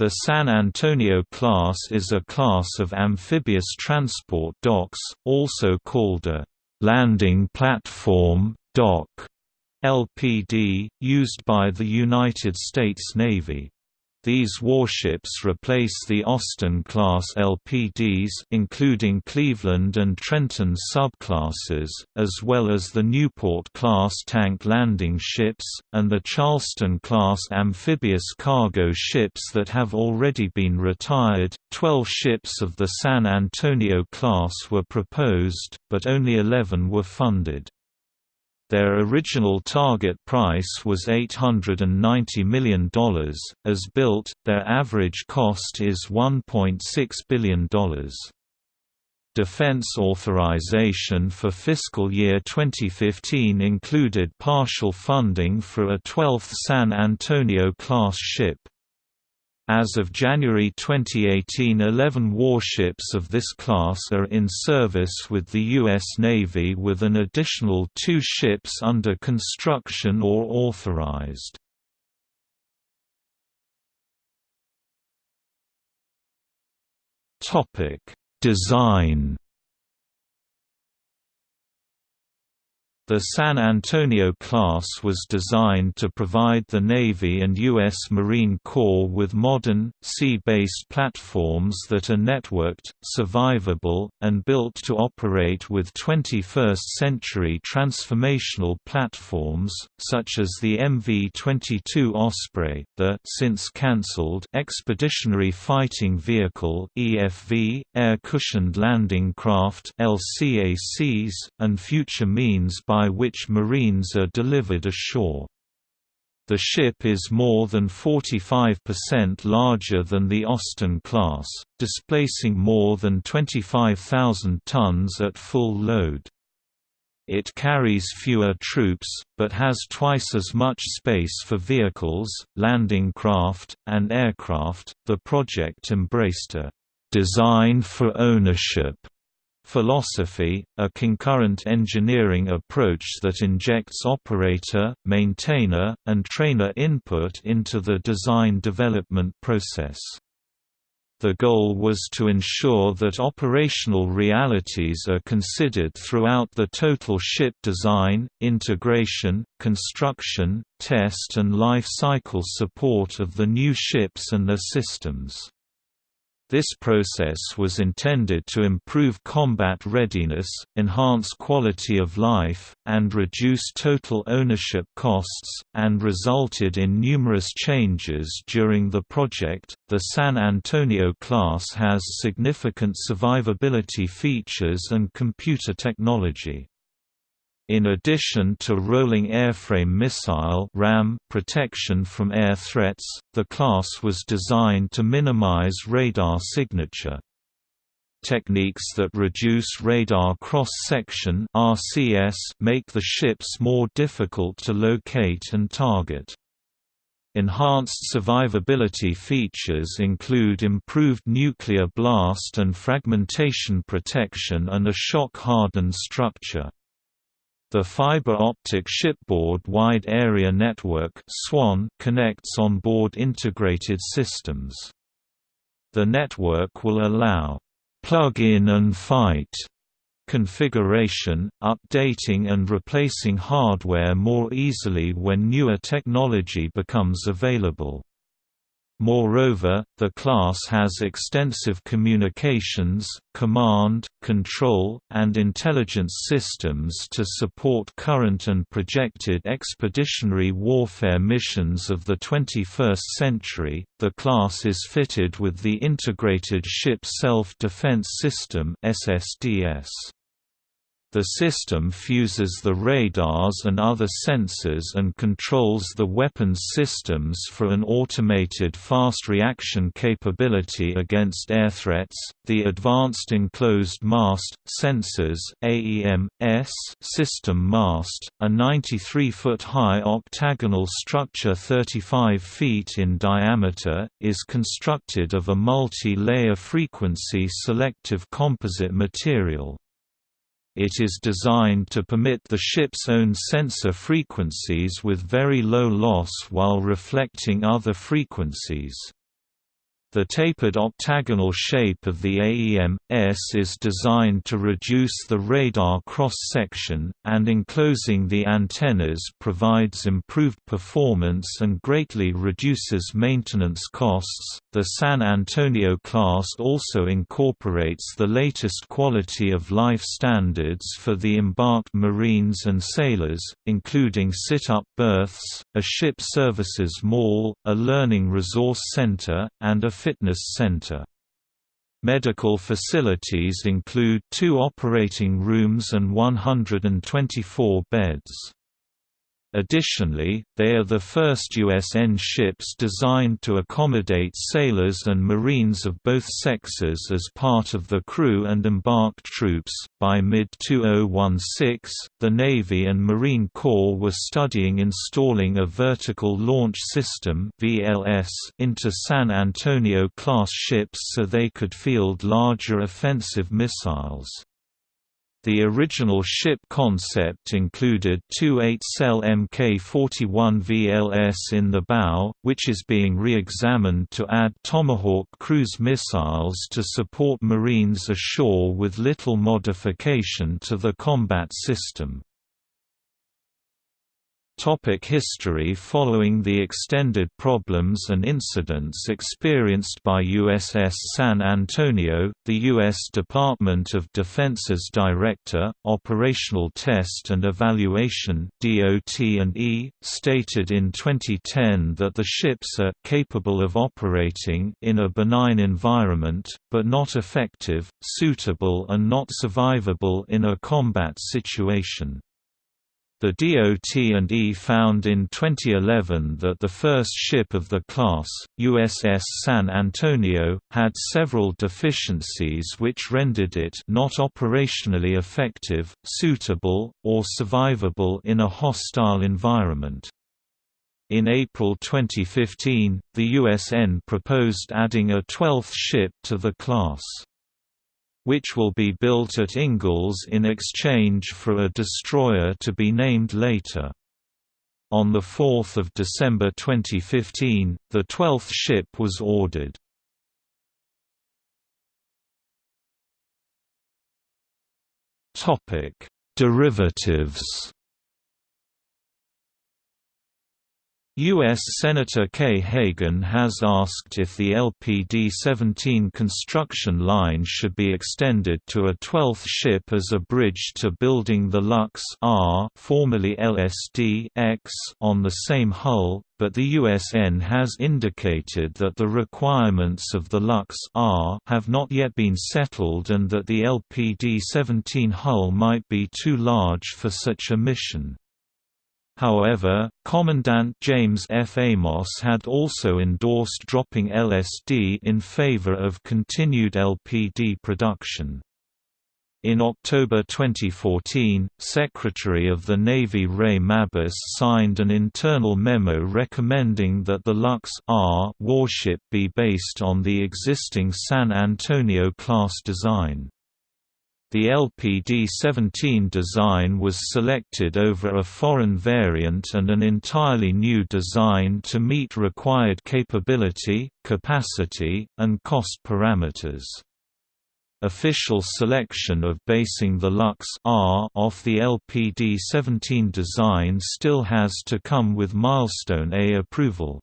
The San Antonio class is a class of amphibious transport docks, also called a landing platform dock (LPD), used by the United States Navy. These warships replace the Austin-class LPDs including Cleveland and Trenton subclasses, as well as the Newport-class tank landing ships, and the Charleston-class amphibious cargo ships that have already been retired. Twelve ships of the San Antonio class were proposed, but only 11 were funded. Their original target price was $890 million. As built, their average cost is $1.6 billion. Defense authorization for fiscal year 2015 included partial funding for a 12th San Antonio-class ship. As of January 2018 11 warships of this class are in service with the U.S. Navy with an additional two ships under construction or authorized. Design The San Antonio class was designed to provide the Navy and U.S. Marine Corps with modern, sea-based platforms that are networked, survivable, and built to operate with 21st-century transformational platforms, such as the MV-22 Osprey, the since cancelled Expeditionary Fighting Vehicle (EFV), Air-Cushioned Landing Craft (LCACs), and future means by by which Marines are delivered ashore. The ship is more than 45% larger than the Austin class, displacing more than 25,000 tons at full load. It carries fewer troops, but has twice as much space for vehicles, landing craft, and aircraft. The project embraced a design for ownership philosophy, a concurrent engineering approach that injects operator, maintainer, and trainer input into the design development process. The goal was to ensure that operational realities are considered throughout the total ship design, integration, construction, test and life cycle support of the new ships and their systems. This process was intended to improve combat readiness, enhance quality of life, and reduce total ownership costs, and resulted in numerous changes during the project. The San Antonio class has significant survivability features and computer technology. In addition to rolling airframe missile RAM protection from air threats, the class was designed to minimize radar signature. Techniques that reduce radar cross-section make the ships more difficult to locate and target. Enhanced survivability features include improved nuclear blast and fragmentation protection and a shock-hardened structure. The fiber optic shipboard wide area network (SWAN) connects on-board integrated systems. The network will allow plug-in and fight configuration, updating and replacing hardware more easily when newer technology becomes available. Moreover, the class has extensive communications, command, control, and intelligence systems to support current and projected expeditionary warfare missions of the 21st century. The class is fitted with the Integrated Ship Self-Defense System (SSDS). The system fuses the radars and other sensors and controls the weapons systems for an automated fast reaction capability against air threats. The Advanced Enclosed Mast Sensors (AEM-S) system mast, a 93-foot high octagonal structure 35 feet in diameter, is constructed of a multi-layer frequency selective composite material. It is designed to permit the ship's own sensor frequencies with very low loss while reflecting other frequencies. The tapered octagonal shape of the AEM-S is designed to reduce the radar cross-section, and enclosing the antennas provides improved performance and greatly reduces maintenance costs. The San Antonio class also incorporates the latest quality of life standards for the embarked Marines and sailors, including sit-up berths, a ship services mall, a learning resource center, and a fitness center. Medical facilities include two operating rooms and 124 beds. Additionally, they are the first USN ships designed to accommodate sailors and Marines of both sexes as part of the crew and embarked troops. By mid 2016, the Navy and Marine Corps were studying installing a vertical launch system (VLS) into San Antonio class ships so they could field larger offensive missiles. The original ship concept included two 8-cell Mk-41 VLS in the bow, which is being re-examined to add Tomahawk cruise missiles to support Marines ashore with little modification to the combat system. Topic history Following the extended problems and incidents experienced by USS San Antonio, the U.S. Department of Defense's Director, Operational Test and Evaluation DOT&E, stated in 2010 that the ships are «capable of operating in a benign environment, but not effective, suitable and not survivable in a combat situation». The DOT&E found in 2011 that the first ship of the class, USS San Antonio, had several deficiencies which rendered it not operationally effective, suitable, or survivable in a hostile environment. In April 2015, the USN proposed adding a 12th ship to the class which will be built at Ingalls in exchange for a destroyer to be named later. On 4 December 2015, the 12th ship was ordered. Derivatives U.S. Senator Kay Hagan has asked if the LPD-17 construction line should be extended to a 12th ship as a bridge to building the Lux R formerly LSD X on the same hull, but the USN has indicated that the requirements of the Lux R have not yet been settled and that the LPD-17 hull might be too large for such a mission. However, Commandant James F. Amos had also endorsed dropping LSD in favor of continued LPD production. In October 2014, Secretary of the Navy Ray Mabus signed an internal memo recommending that the Lux R warship be based on the existing San Antonio-class design. The LPD-17 design was selected over a foreign variant and an entirely new design to meet required capability, capacity, and cost parameters. Official selection of basing the Lux R off the LPD-17 design still has to come with Milestone A approval.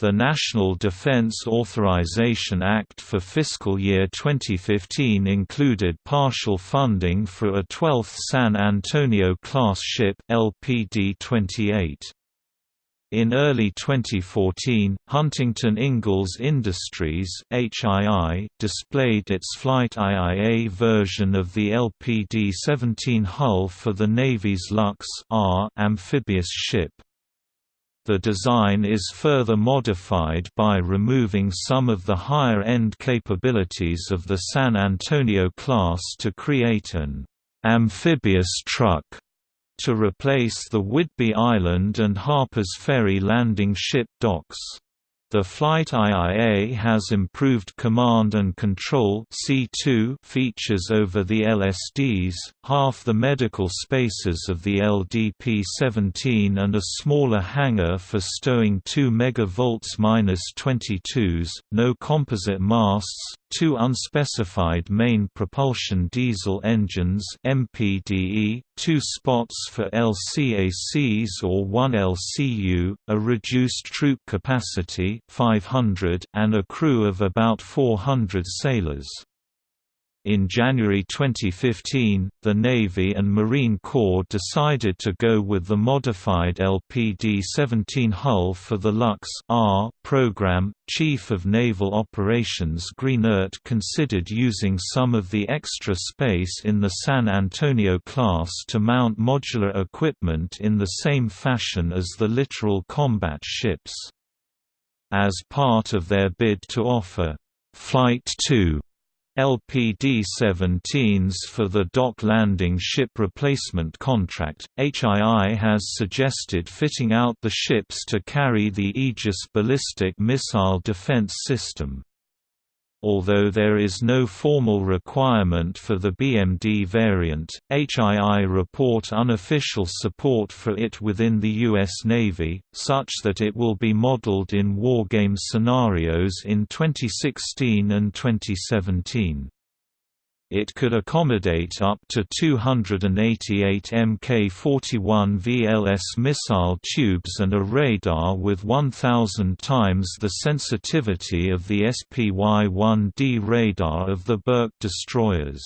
The National Defense Authorization Act for fiscal year 2015 included partial funding for a 12th San Antonio-class ship LPD-28. In early 2014, Huntington Ingalls Industries HII displayed its Flight IIA version of the LPD-17 hull for the Navy's Lux R amphibious ship. The design is further modified by removing some of the higher-end capabilities of the San Antonio class to create an amphibious truck to replace the Whidbey Island and Harpers Ferry landing ship docks. The Flight IIA has improved command and control C2 features over the LSDs, half the medical spaces of the LDP-17 and a smaller hangar for stowing 2 MV-22s, no composite masts, two unspecified main propulsion diesel engines MPDE, two spots for LCACs or one LCU, a reduced troop capacity 500 and a crew of about 400 sailors. In January 2015, the Navy and Marine Corps decided to go with the modified LPD-17 hull for the Lux R program. Chief of Naval Operations Greenert considered using some of the extra space in the San Antonio class to mount modular equipment in the same fashion as the littoral combat ships. As part of their bid to offer Flight 2 LPD-17s for the dock landing ship replacement contract, HII has suggested fitting out the ships to carry the Aegis ballistic missile defense system. Although there is no formal requirement for the BMD variant, HII report unofficial support for it within the U.S. Navy, such that it will be modeled in wargame scenarios in 2016 and 2017. It could accommodate up to 288 Mk-41 VLS missile tubes and a radar with 1,000 times the sensitivity of the SPY-1D radar of the Burke destroyers.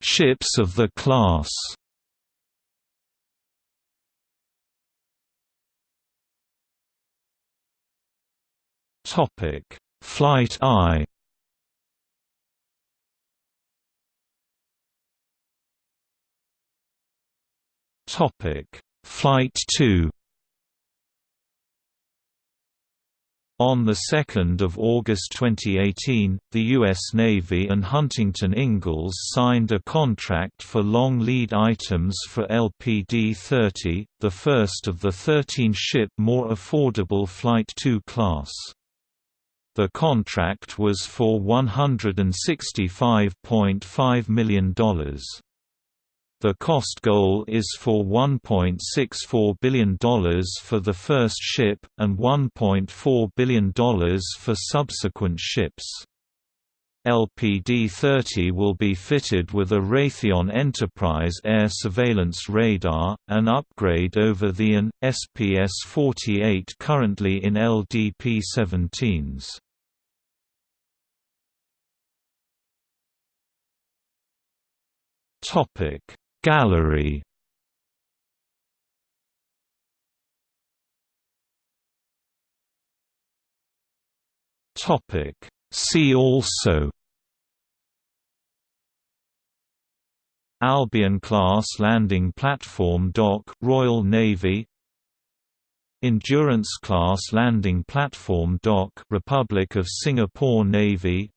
Ships of the class Topic: Flight I. Topic: Flight 2. On 2 August 2018, the U.S. Navy and Huntington Ingalls signed a contract for long lead items for LPD-30, the first of the 13-ship more affordable Flight II class. The contract was for $165.5 million. The cost goal is for $1.64 billion for the first ship, and $1.4 billion for subsequent ships. LPD-30 will be fitted with a Raytheon Enterprise air surveillance radar, an upgrade over the AN, SPS-48 currently in LDP-17s. Gallery Topic See also Albion-class landing platform dock Royal Navy Endurance-class landing platform dock Republic of Singapore Navy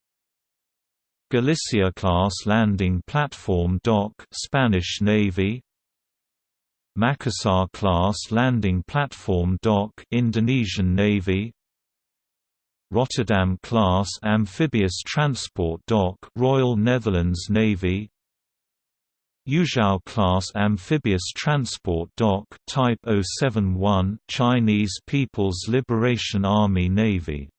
Galicia-class landing platform dock Spanish Navy Makassar-class landing platform dock Indonesian Navy Rotterdam-class amphibious transport dock Royal Netherlands Navy. Yuzhao-class amphibious transport dock Type 071 Chinese People's Liberation Army Navy